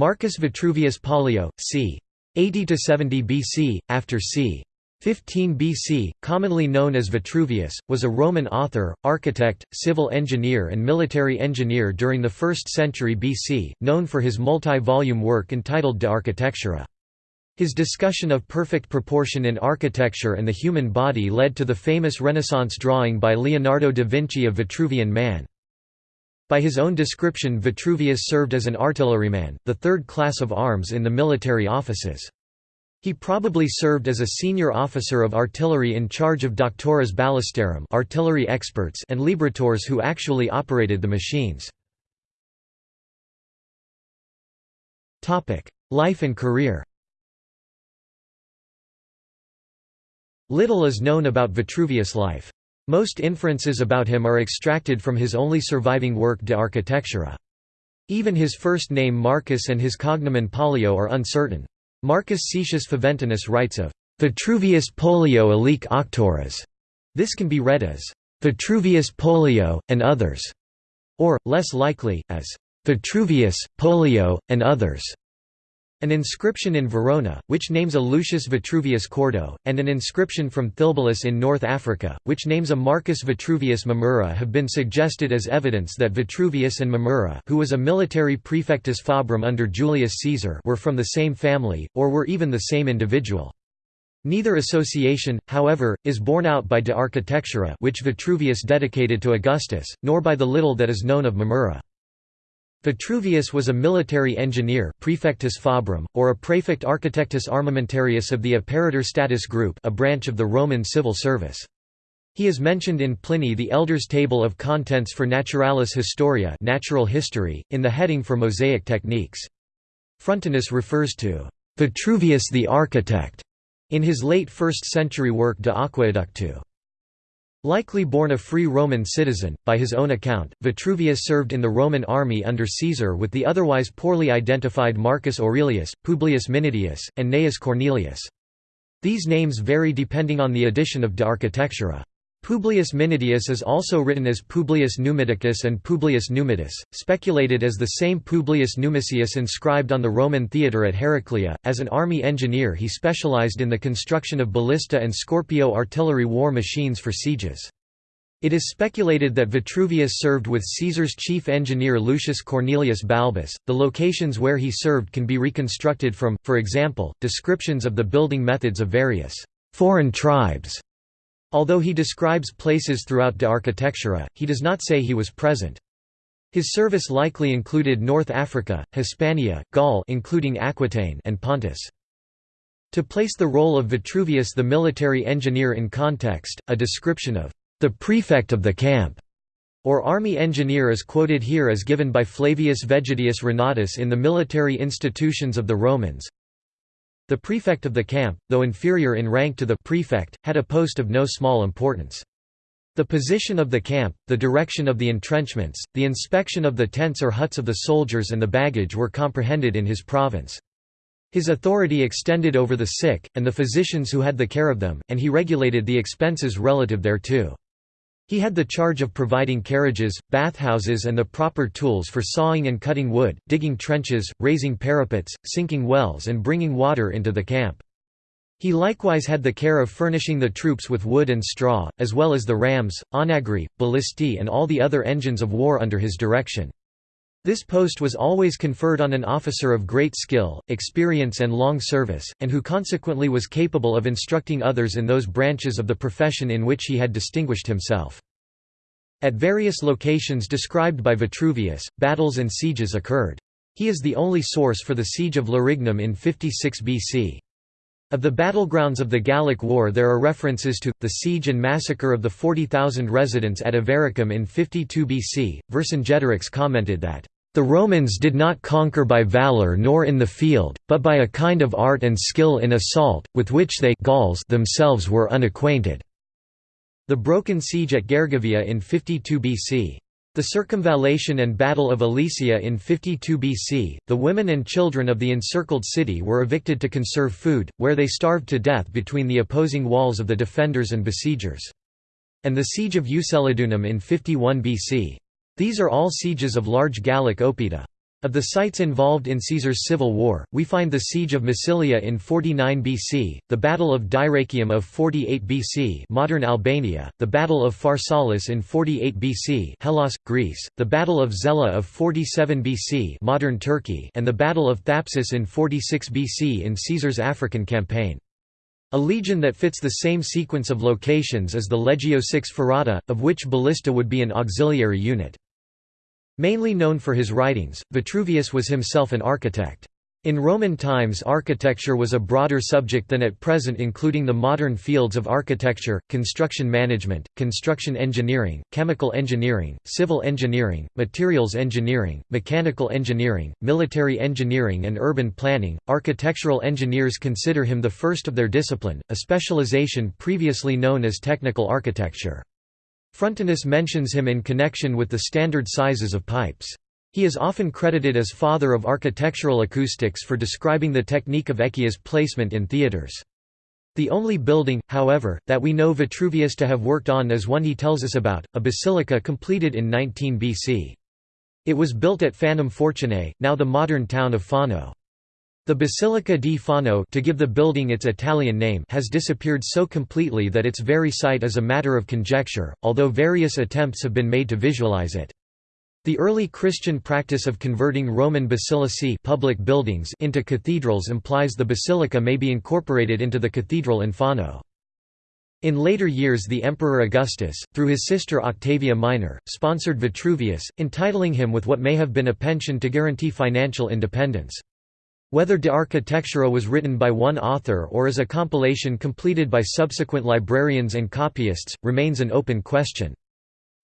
Marcus Vitruvius Pollio, c. 80–70 BC, after c. 15 BC, commonly known as Vitruvius, was a Roman author, architect, civil engineer and military engineer during the 1st century BC, known for his multi-volume work entitled De Architectura. His discussion of perfect proportion in architecture and the human body led to the famous Renaissance drawing by Leonardo da Vinci of Vitruvian Man. By his own description Vitruvius served as an artilleryman, the third class of arms in the military offices. He probably served as a senior officer of artillery in charge of doctores ballistarum artillery experts and libratores who actually operated the machines. Life and career Little is known about Vitruvius' life. Most inferences about him are extracted from his only surviving work De Architectura. Even his first name Marcus and his cognomen Pollio are uncertain. Marcus Cetius Faventinus writes of Vitruvius Pollio alique auctores. This can be read as Vitruvius Pollio, and others, or, less likely, as Vitruvius, Pollio, and others. An inscription in Verona, which names a Lucius Vitruvius Cordo, and an inscription from Thilbulus in North Africa, which names a Marcus Vitruvius Mamurra have been suggested as evidence that Vitruvius and Mamurra who was a military praefectus fabrum under Julius Caesar were from the same family, or were even the same individual. Neither association, however, is borne out by De Architectura which Vitruvius dedicated to Augustus, nor by the little that is known of Mamurra. Vitruvius was a military engineer praefectus fabrum, or a praefect architectus armamentarius of the Apparitor Status Group a branch of the Roman civil service. He is mentioned in Pliny the Elder's Table of Contents for Naturalis Historia natural history, in the heading for mosaic techniques. Frontinus refers to «Vitruvius the architect» in his late 1st century work De Aqueductu. Likely born a free Roman citizen, by his own account, Vitruvius served in the Roman army under Caesar with the otherwise poorly identified Marcus Aurelius, Publius Minidius, and Gnaeus Cornelius. These names vary depending on the edition of De Architectura. Publius Minidius is also written as Publius Numidicus and Publius Numidus, speculated as the same Publius Numicius inscribed on the Roman theatre at Heraclea. As an army engineer, he specialized in the construction of ballista and Scorpio artillery war machines for sieges. It is speculated that Vitruvius served with Caesar's chief engineer Lucius Cornelius Balbus. The locations where he served can be reconstructed from, for example, descriptions of the building methods of various foreign tribes Although he describes places throughout De Architectura, uh, he does not say he was present. His service likely included North Africa, Hispania, Gaul including Aquitaine and Pontus. To place the role of Vitruvius the military engineer in context, a description of the prefect of the camp or army engineer is quoted here as given by Flavius Vegetius Renatus in the Military Institutions of the Romans. The prefect of the camp, though inferior in rank to the prefect, had a post of no small importance. The position of the camp, the direction of the entrenchments, the inspection of the tents or huts of the soldiers and the baggage were comprehended in his province. His authority extended over the sick, and the physicians who had the care of them, and he regulated the expenses relative thereto. He had the charge of providing carriages, bathhouses and the proper tools for sawing and cutting wood, digging trenches, raising parapets, sinking wells and bringing water into the camp. He likewise had the care of furnishing the troops with wood and straw, as well as the rams, onagri, ballistae and all the other engines of war under his direction. This post was always conferred on an officer of great skill, experience and long service, and who consequently was capable of instructing others in those branches of the profession in which he had distinguished himself. At various locations described by Vitruvius, battles and sieges occurred. He is the only source for the siege of Larignum in 56 BC. Of the battlegrounds of the Gallic War there are references to, the siege and massacre of the 40,000 residents at Avaricum in 52 BC. Vercingetorix commented that, "...the Romans did not conquer by valour nor in the field, but by a kind of art and skill in assault, with which they Gauls themselves were unacquainted." The broken siege at Gergovia in 52 BC. The circumvallation and Battle of Alesia in 52 BC, the women and children of the encircled city were evicted to conserve food, where they starved to death between the opposing walls of the defenders and besiegers. And the siege of Uxellodunum in 51 BC. These are all sieges of large Gallic oppida. Of the sites involved in Caesar's civil war, we find the siege of Massilia in 49 BC, the Battle of Dyrrhachium of 48 BC modern Albania, the Battle of Pharsalus in 48 BC Hellas, Greece, the Battle of Zela of 47 BC modern Turkey and the Battle of Thapsus in 46 BC in Caesar's African campaign. A legion that fits the same sequence of locations is the Legio VI Ferrata, of which ballista would be an auxiliary unit. Mainly known for his writings, Vitruvius was himself an architect. In Roman times architecture was a broader subject than at present including the modern fields of architecture, construction management, construction engineering, chemical engineering, civil engineering, materials engineering, mechanical engineering, military engineering and urban planning. Architectural engineers consider him the first of their discipline, a specialization previously known as technical architecture. Frontinus mentions him in connection with the standard sizes of pipes. He is often credited as father of architectural acoustics for describing the technique of echia's placement in theatres. The only building, however, that we know Vitruvius to have worked on is one he tells us about, a basilica completed in 19 BC. It was built at Fanum Fortunae, now the modern town of Fano. The Basilica di Fano to give the building its Italian name has disappeared so completely that its very site is a matter of conjecture, although various attempts have been made to visualize it. The early Christian practice of converting Roman basilicae public buildings into cathedrals implies the basilica may be incorporated into the cathedral in Fano. In later years the Emperor Augustus, through his sister Octavia Minor, sponsored Vitruvius, entitling him with what may have been a pension to guarantee financial independence. Whether De Architectura was written by one author or is a compilation completed by subsequent librarians and copyists, remains an open question.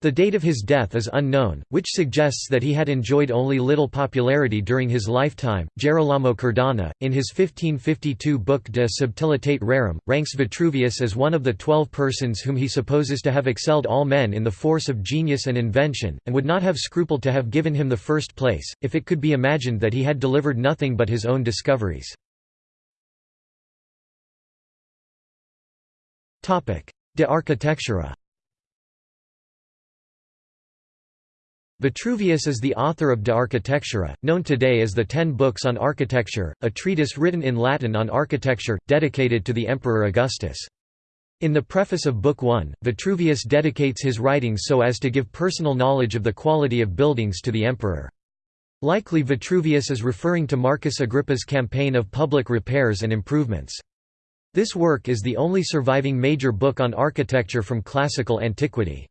The date of his death is unknown, which suggests that he had enjoyed only little popularity during his lifetime. Gerolamo Cardano, in his 1552 book De Subtilitate Rerum, ranks Vitruvius as one of the twelve persons whom he supposes to have excelled all men in the force of genius and invention, and would not have scrupled to have given him the first place, if it could be imagined that he had delivered nothing but his own discoveries. De Architectura Vitruvius is the author of De Architectura, known today as the Ten Books on Architecture, a treatise written in Latin on architecture, dedicated to the Emperor Augustus. In the preface of Book 1, Vitruvius dedicates his writings so as to give personal knowledge of the quality of buildings to the emperor. Likely Vitruvius is referring to Marcus Agrippa's campaign of public repairs and improvements. This work is the only surviving major book on architecture from classical antiquity.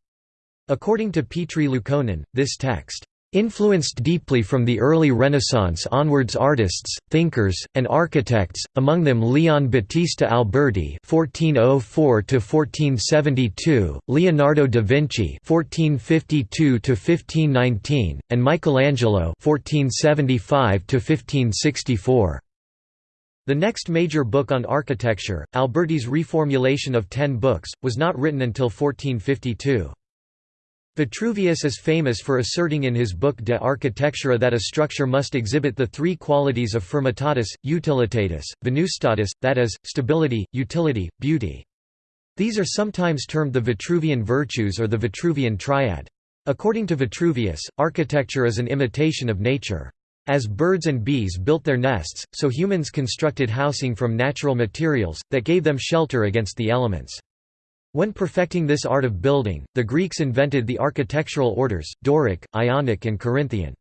According to Petri Liukkonen, this text influenced deeply from the early Renaissance onwards artists, thinkers, and architects, among them Leon Battista Alberti (1404–1472), Leonardo da Vinci (1452–1519), and Michelangelo (1475–1564). The next major book on architecture, Alberti's reformulation of ten books, was not written until 1452. Vitruvius is famous for asserting in his book De Architectura that a structure must exhibit the three qualities of firmitatis, utilitatis, venustatis, that is, stability, utility, beauty. These are sometimes termed the Vitruvian virtues or the Vitruvian triad. According to Vitruvius, architecture is an imitation of nature. As birds and bees built their nests, so humans constructed housing from natural materials, that gave them shelter against the elements. When perfecting this art of building, the Greeks invented the architectural orders, Doric, Ionic and Corinthian.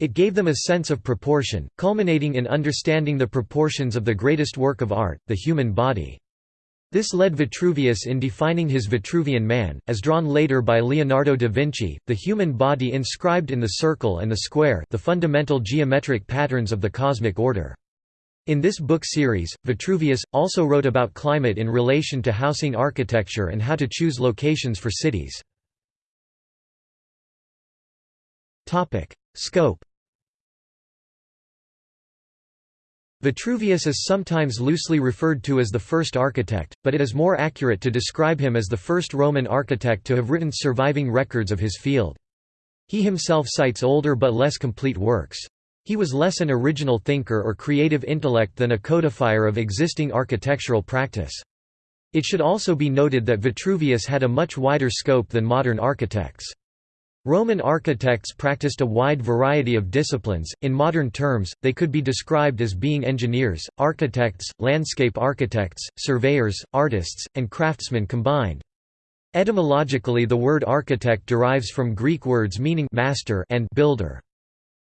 It gave them a sense of proportion, culminating in understanding the proportions of the greatest work of art, the human body. This led Vitruvius in defining his Vitruvian man, as drawn later by Leonardo da Vinci, the human body inscribed in the circle and the square the fundamental geometric patterns of the cosmic order. In this book series, Vitruvius, also wrote about climate in relation to housing architecture and how to choose locations for cities. Scope Vitruvius is sometimes loosely referred to as the first architect, but it is more accurate to describe him as the first Roman architect to have written surviving records of his field. He himself cites older but less complete works. He was less an original thinker or creative intellect than a codifier of existing architectural practice. It should also be noted that Vitruvius had a much wider scope than modern architects. Roman architects practiced a wide variety of disciplines. In modern terms, they could be described as being engineers, architects, landscape architects, surveyors, artists, and craftsmen combined. Etymologically the word architect derives from Greek words meaning master and builder.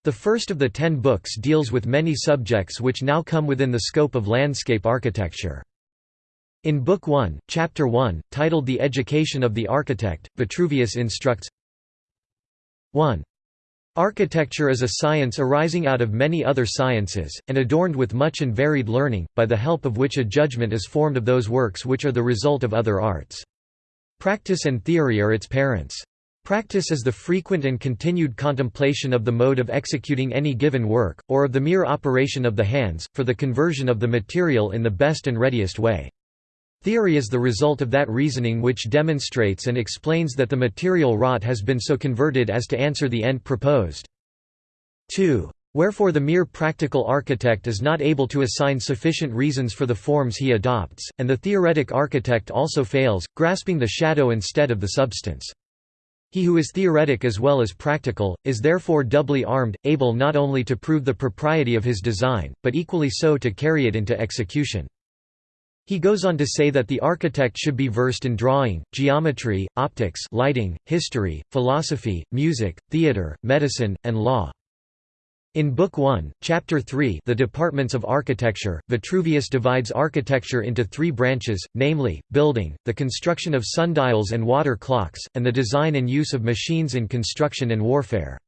The first of the ten books deals with many subjects which now come within the scope of landscape architecture. In Book 1, Chapter 1, titled The Education of the Architect, Vitruvius instructs 1. Architecture is a science arising out of many other sciences, and adorned with much and varied learning, by the help of which a judgment is formed of those works which are the result of other arts. Practice and theory are its parents. Practice is the frequent and continued contemplation of the mode of executing any given work, or of the mere operation of the hands, for the conversion of the material in the best and readiest way. Theory is the result of that reasoning which demonstrates and explains that the material wrought has been so converted as to answer the end proposed. 2. Wherefore the mere practical architect is not able to assign sufficient reasons for the forms he adopts, and the theoretic architect also fails, grasping the shadow instead of the substance. He who is theoretic as well as practical, is therefore doubly armed, able not only to prove the propriety of his design, but equally so to carry it into execution. He goes on to say that the architect should be versed in drawing, geometry, optics lighting, history, philosophy, music, theatre, medicine, and law. In Book 1, Chapter 3 The Departments of Architecture, Vitruvius divides architecture into three branches, namely, building, the construction of sundials and water clocks, and the design and use of machines in construction and warfare.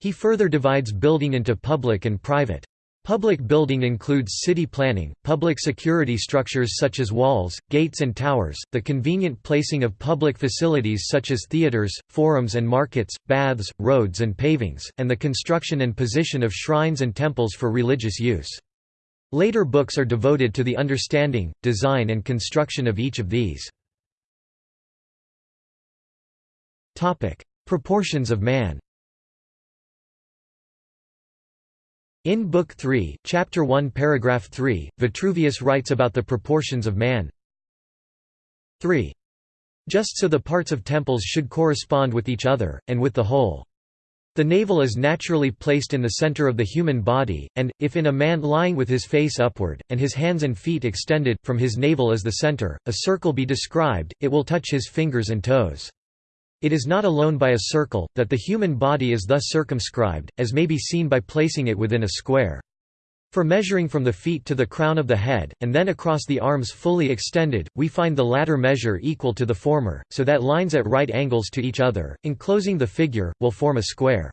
He further divides building into public and private. Public building includes city planning, public security structures such as walls, gates and towers, the convenient placing of public facilities such as theaters, forums and markets, baths, roads and pavings, and the construction and position of shrines and temples for religious use. Later books are devoted to the understanding, design and construction of each of these. Proportions of man In Book 3, Chapter 1 paragraph 3, Vitruvius writes about the proportions of man 3. Just so the parts of temples should correspond with each other, and with the whole. The navel is naturally placed in the center of the human body, and, if in a man lying with his face upward, and his hands and feet extended, from his navel as the center, a circle be described, it will touch his fingers and toes. It is not alone by a circle, that the human body is thus circumscribed, as may be seen by placing it within a square. For measuring from the feet to the crown of the head, and then across the arms fully extended, we find the latter measure equal to the former, so that lines at right angles to each other, enclosing the figure, will form a square.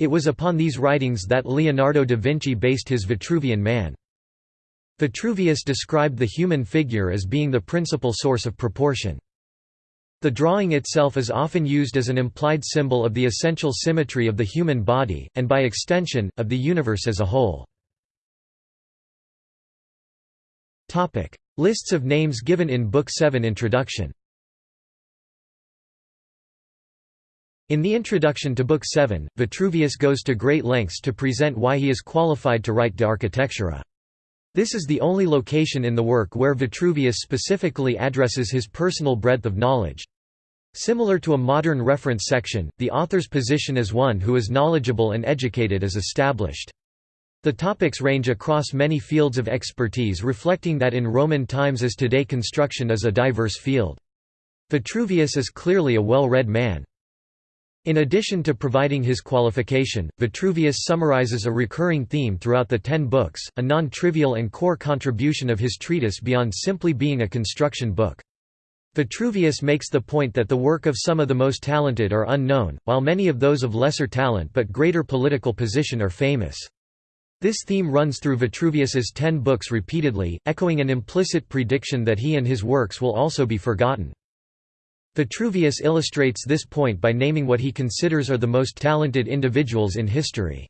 It was upon these writings that Leonardo da Vinci based his Vitruvian Man. Vitruvius described the human figure as being the principal source of proportion. The drawing itself is often used as an implied symbol of the essential symmetry of the human body, and by extension, of the universe as a whole. Lists of names given in Book 7 Introduction In the introduction to Book 7, Vitruvius goes to great lengths to present why he is qualified to write De Architectura. This is the only location in the work where Vitruvius specifically addresses his personal breadth of knowledge. Similar to a modern reference section, the author's position as one who is knowledgeable and educated is established. The topics range across many fields of expertise reflecting that in Roman times as today construction is a diverse field. Vitruvius is clearly a well-read man. In addition to providing his qualification, Vitruvius summarizes a recurring theme throughout the ten books, a non-trivial and core contribution of his treatise beyond simply being a construction book. Vitruvius makes the point that the work of some of the most talented are unknown, while many of those of lesser talent but greater political position are famous. This theme runs through Vitruvius's ten books repeatedly, echoing an implicit prediction that he and his works will also be forgotten. Vitruvius illustrates this point by naming what he considers are the most talented individuals in history.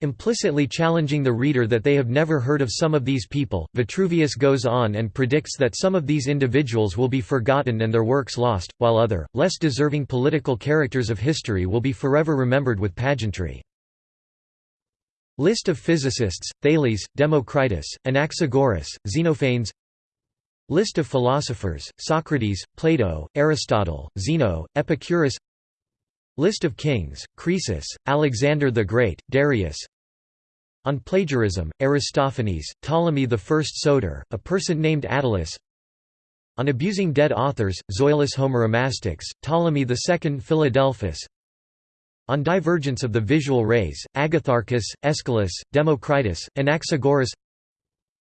Implicitly challenging the reader that they have never heard of some of these people, Vitruvius goes on and predicts that some of these individuals will be forgotten and their works lost, while other, less deserving political characters of history will be forever remembered with pageantry. List of physicists, Thales, Democritus, Anaxagoras, Xenophanes. List of philosophers, Socrates, Plato, Aristotle, Zeno, Epicurus List of kings, Croesus, Alexander the Great, Darius. On plagiarism, Aristophanes, Ptolemy I Soter, a person named Attalus. On abusing dead authors, Zoilus Homeromastix, Ptolemy II Philadelphus. On divergence of the visual rays, Agatharchus, Aeschylus, Democritus, Anaxagoras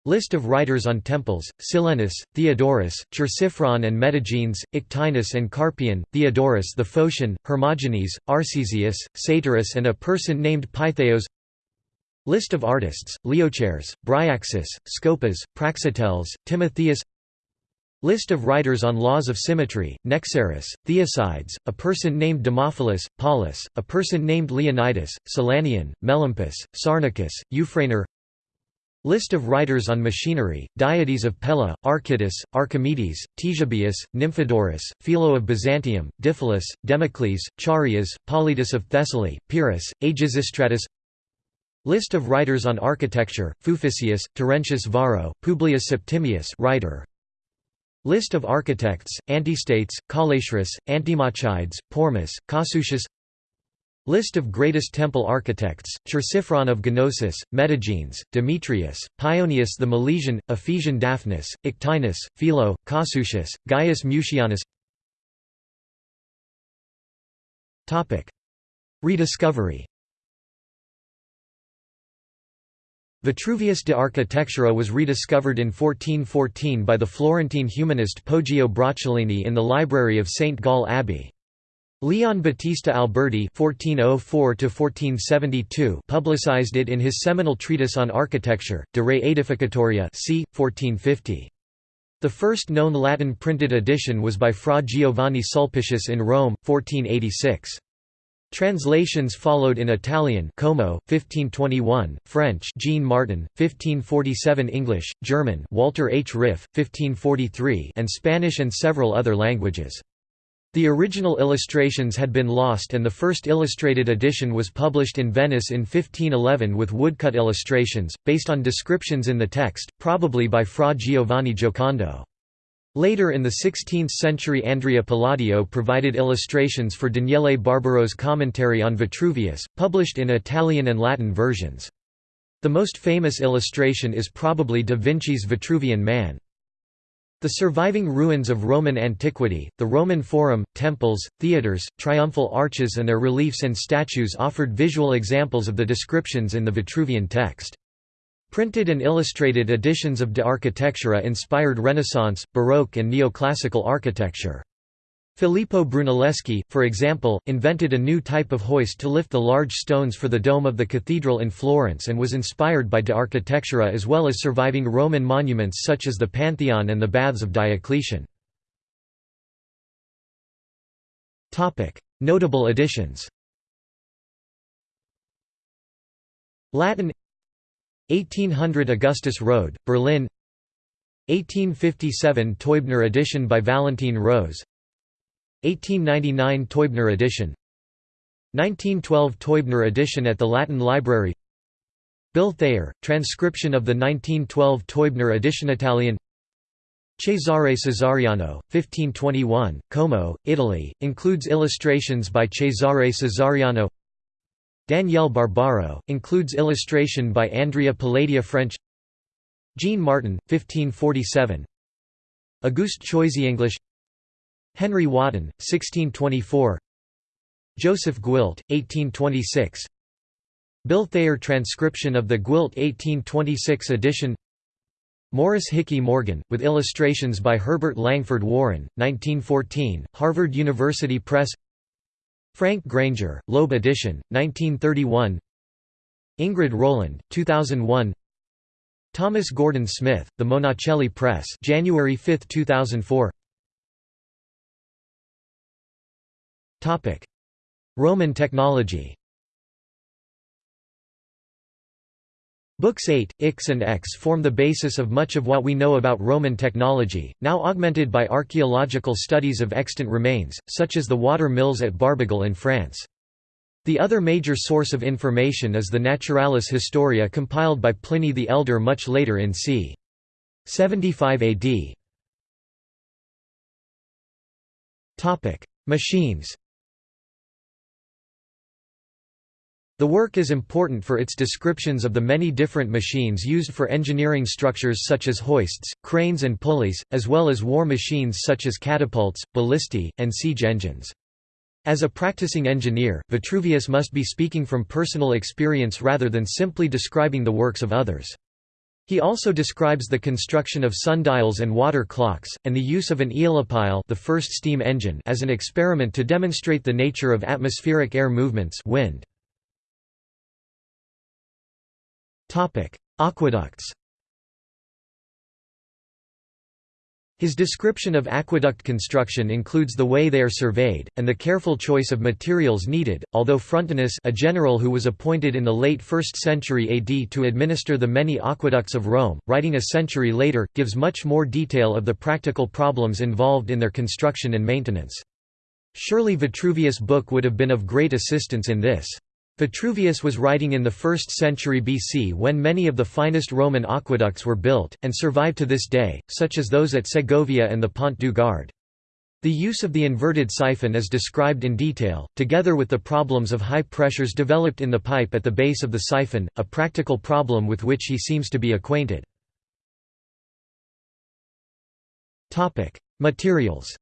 List of writers on temples, Silenus, Theodorus, Chersiphron and Metagenes, Ictinus and Carpion, Theodorus the Phocian, Hermogenes, Arcesius, Satyrus and a person named Pytheos. List of artists, Leochares, Bryaxis, Scopas, Praxiteles, Timotheus. List of writers on laws of symmetry, Nexaris, Theocydes, a person named Demophilus, Paulus, a person named Leonidas, Silanion, Melampus, Sarnicus, Euphranor List of writers on machinery, Diades of Pella, Archytas, Archimedes, Ctesibius, Nymphodorus, Philo of Byzantium, Diphilus, Democles, Charias, Polyidus of Thessaly, Pyrrhus, Agesistratus List of writers on architecture, Fuficius, Terentius Varro, Publius Septimius writer. List of architects, Antistates, Callaeschrus, Antimachides, Pormus, Cossutius List of greatest temple architects, Chersiphron of Gnosis, Metagenes, Demetrius, Pionius the Milesian, Ephesian Daphnis, Ictinus, Philo, Cossutius, Gaius Mucianus Rediscovery Vitruvius de Architectura was rediscovered in 1414 by the Florentine humanist Poggio Bracciolini in the library of St. Gall Abbey. Leon Battista Alberti (1404–1472) publicized it in his seminal treatise on architecture, De Re Aedificatoria, c. 1450. The first known Latin printed edition was by Fra Giovanni Sulpicius in Rome, 1486. Translations followed in Italian Como, 1521, French Jean Martin, 1547 English, German Walter H. Ryff 1543 and Spanish and several other languages. The original illustrations had been lost and the first illustrated edition was published in Venice in 1511 with woodcut illustrations, based on descriptions in the text, probably by Fra Giovanni Giocondo. Later in the 16th century Andrea Palladio provided illustrations for Daniele Barbaro's commentary on Vitruvius, published in Italian and Latin versions. The most famous illustration is probably da Vinci's Vitruvian Man. The surviving ruins of Roman antiquity, the Roman Forum, temples, theatres, triumphal arches and their reliefs and statues offered visual examples of the descriptions in the Vitruvian text. Printed and illustrated editions of De Architectura inspired Renaissance, Baroque and Neoclassical architecture. Filippo Brunelleschi, for example, invented a new type of hoist to lift the large stones for the dome of the cathedral in Florence and was inspired by De Architectura as well as surviving Roman monuments such as the Pantheon and the Baths of Diocletian. Notable additions Latin 1800 Augustus Rode, Berlin 1857 Teubner edition by Valentine Rose 1899 Teubner edition. 1912 Teubner edition at the Latin Library. Bill Thayer, transcription of the 1912 Teubner edition Italian. Cesare Cesariano, 1521, Como, Italy, includes illustrations by Cesare Cesariano. Daniele Barbaro, includes illustration by Andrea Palladio French. Jean Martin, 1547 Auguste Choisy English Henry Wotton, 1624 Joseph Gwilt, 1826 Bill Thayer transcription of the Gwilt 1826 edition. Morris Hickey Morgan, with illustrations by Herbert Langford Warren, 1914, Harvard University Press. Frank Granger, Loeb edition, 1931 Ingrid Rowland, 2001 Thomas Gordon Smith, The Monacelli Press January 5, 2004 Roman technology Books 8, Ix and X form the basis of much of what we know about Roman technology, now augmented by archaeological studies of extant remains, such as the water mills at Barbegal in France. The other major source of information is the Naturalis Historia compiled by Pliny the Elder much later in c. 75 AD. Machines The work is important for its descriptions of the many different machines used for engineering structures such as hoists, cranes and pulleys, as well as war machines such as catapults, ballistae, and siege engines. As a practicing engineer, Vitruvius must be speaking from personal experience rather than simply describing the works of others. He also describes the construction of sundials and water clocks, and the use of an aeolipile the first steam engine as an experiment to demonstrate the nature of atmospheric air movements wind. Aqueducts His description of aqueduct construction includes the way they are surveyed, and the careful choice of materials needed, although Frontinus a general who was appointed in the late 1st century AD to administer the many aqueducts of Rome, writing a century later, gives much more detail of the practical problems involved in their construction and maintenance. Surely Vitruvius' book would have been of great assistance in this. Vitruvius was writing in the 1st century BC when many of the finest Roman aqueducts were built, and survive to this day, such as those at Segovia and the Pont du Gard. The use of the inverted siphon is described in detail, together with the problems of high pressures developed in the pipe at the base of the siphon, a practical problem with which he seems to be acquainted. Materials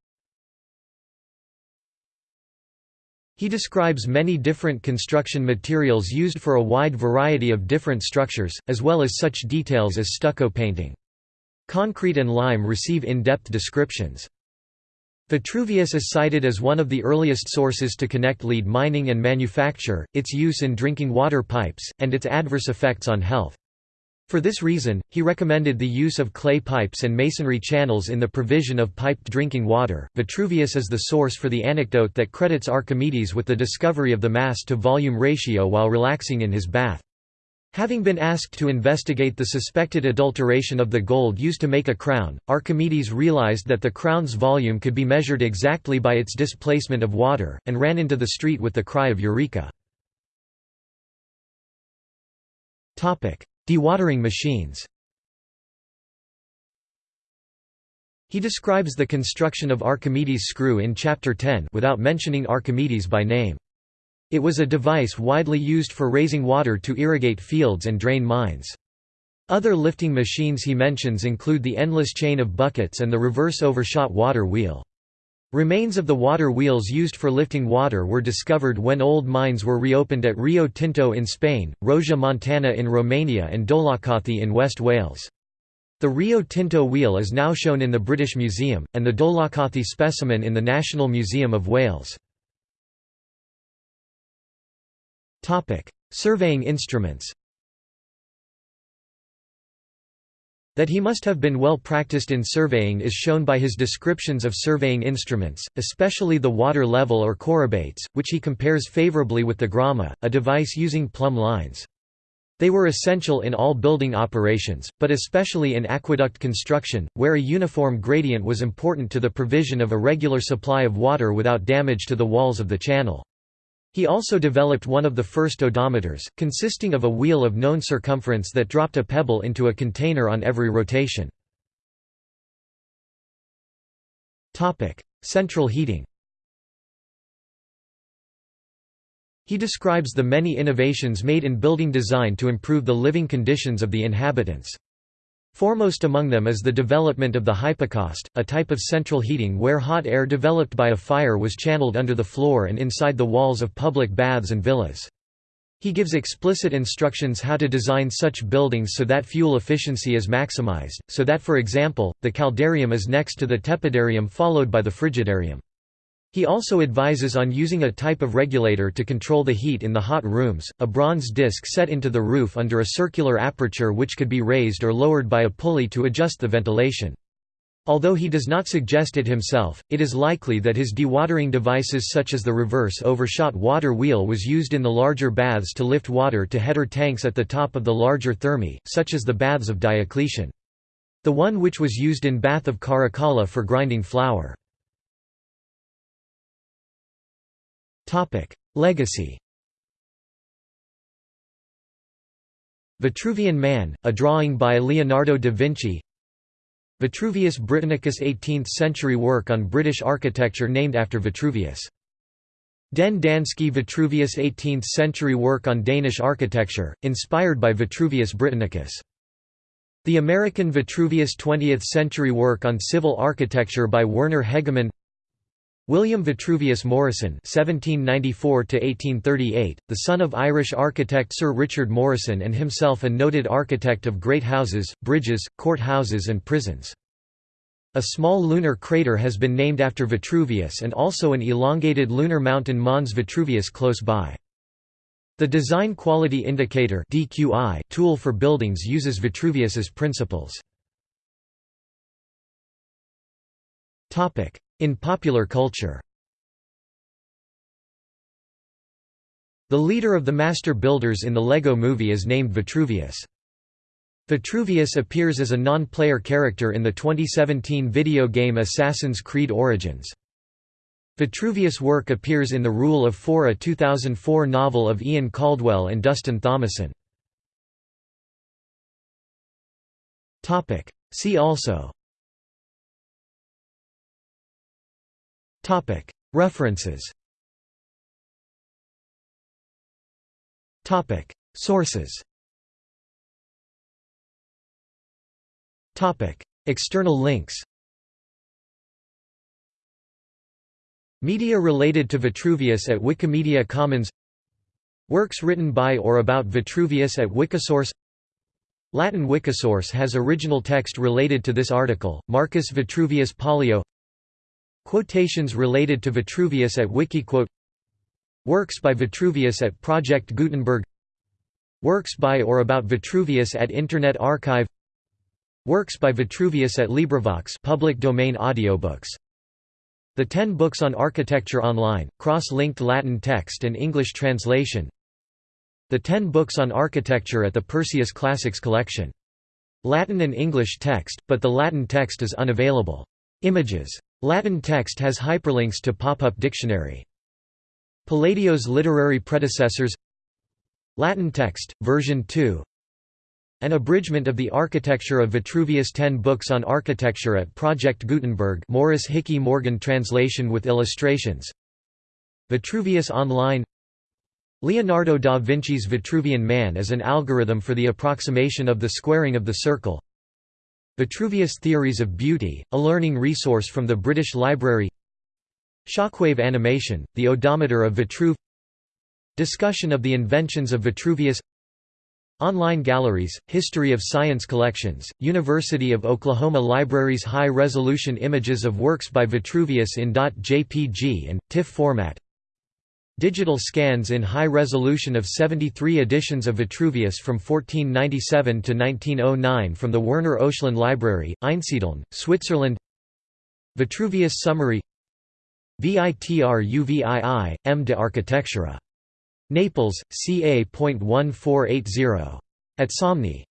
He describes many different construction materials used for a wide variety of different structures, as well as such details as stucco painting. Concrete and lime receive in-depth descriptions. Vitruvius is cited as one of the earliest sources to connect lead mining and manufacture, its use in drinking water pipes, and its adverse effects on health. For this reason, he recommended the use of clay pipes and masonry channels in the provision of piped drinking water. Vitruvius is the source for the anecdote that credits Archimedes with the discovery of the mass to volume ratio while relaxing in his bath. Having been asked to investigate the suspected adulteration of the gold used to make a crown, Archimedes realized that the crown's volume could be measured exactly by its displacement of water, and ran into the street with the cry of Eureka! Dewatering machines He describes the construction of Archimedes' screw in Chapter 10 without mentioning Archimedes by name. It was a device widely used for raising water to irrigate fields and drain mines. Other lifting machines he mentions include the endless chain of buckets and the reverse overshot water wheel. Remains of the water wheels used for lifting water were discovered when old mines were reopened at Rio Tinto in Spain, Rosia Montana in Romania and Dolaucothi in West Wales. The Rio Tinto wheel is now shown in the British Museum, and the Dolaucothi specimen in the National Museum of Wales. Surveying instruments That he must have been well practiced in surveying is shown by his descriptions of surveying instruments, especially the water level or chorobates, which he compares favorably with the gramma, a device using plumb lines. They were essential in all building operations, but especially in aqueduct construction, where a uniform gradient was important to the provision of a regular supply of water without damage to the walls of the channel. He also developed one of the first odometers, consisting of a wheel of known circumference that dropped a pebble into a container on every rotation. Central heating He describes the many innovations made in building design to improve the living conditions of the inhabitants. Foremost among them is the development of the hypocaust, a type of central heating where hot air developed by a fire was channeled under the floor and inside the walls of public baths and villas. He gives explicit instructions how to design such buildings so that fuel efficiency is maximized, so that for example, the caldarium is next to the tepidarium followed by the frigidarium. He also advises on using a type of regulator to control the heat in the hot rooms, a bronze disc set into the roof under a circular aperture which could be raised or lowered by a pulley to adjust the ventilation. Although he does not suggest it himself, it is likely that his dewatering devices such as the reverse overshot water wheel was used in the larger baths to lift water to header tanks at the top of the larger thermae, such as the baths of Diocletian. The one which was used in bath of Caracalla for grinding flour. Legacy Vitruvian Man, a drawing by Leonardo da Vinci Vitruvius Britannicus 18th-century work on British architecture named after Vitruvius Den Danske Vitruvius 18th-century work on Danish architecture, inspired by Vitruvius Britannicus. The American Vitruvius 20th-century work on civil architecture by Werner Hegemann William Vitruvius Morrison (1794–1838), the son of Irish architect Sir Richard Morrison and himself a noted architect of great houses, bridges, court houses and prisons. A small lunar crater has been named after Vitruvius and also an elongated lunar mountain Mons Vitruvius close by. The Design Quality Indicator (DQI) tool for buildings uses Vitruvius's principles. Topic: In popular culture. The leader of the master builders in the Lego movie is named Vitruvius. Vitruvius appears as a non-player character in the 2017 video game Assassin's Creed Origins. Vitruvius' work appears in The Rule of Four a 2004 novel of Ian Caldwell and Dustin Thomason. See also References. Sources. External links. Media related to Vitruvius at Wikimedia Commons. Works written by or about Vitruvius at Wikisource. Latin Wikisource has original text related to this article, Marcus Vitruvius Pollio Quotations related to Vitruvius at Wikiquote Works by Vitruvius at Project Gutenberg Works by or about Vitruvius at Internet Archive Works by Vitruvius at LibriVox public domain audiobooks. The Ten Books on Architecture Online, cross-linked Latin text and English translation The Ten Books on Architecture at the Perseus Classics Collection. Latin and English text, but the Latin text is unavailable. Images. Latin text has hyperlinks to pop-up dictionary. Palladio's literary predecessors. Latin text, version 2 an abridgment of the architecture of Vitruvius Ten Books on Architecture at Project Gutenberg Morris Hickey Morgan translation with illustrations. Vitruvius Online. Leonardo da Vinci's Vitruvian Man as an algorithm for the approximation of the squaring of the circle Vitruvius Theories of Beauty, a learning resource from the British Library. Shockwave Animation, the odometer of Vitruve Discussion of the inventions of Vitruvius. Online galleries, History of Science collections, University of Oklahoma Libraries High-resolution images of works by Vitruvius in .jpg and, TIFF format Digital scans in high resolution of 73 editions of Vitruvius from 1497 to 1909 from the Werner Oechslin Library, Einsiedeln, Switzerland Vitruvius Summary Vitruvii, M. de Architectura Naples, ca.1480. At Somni.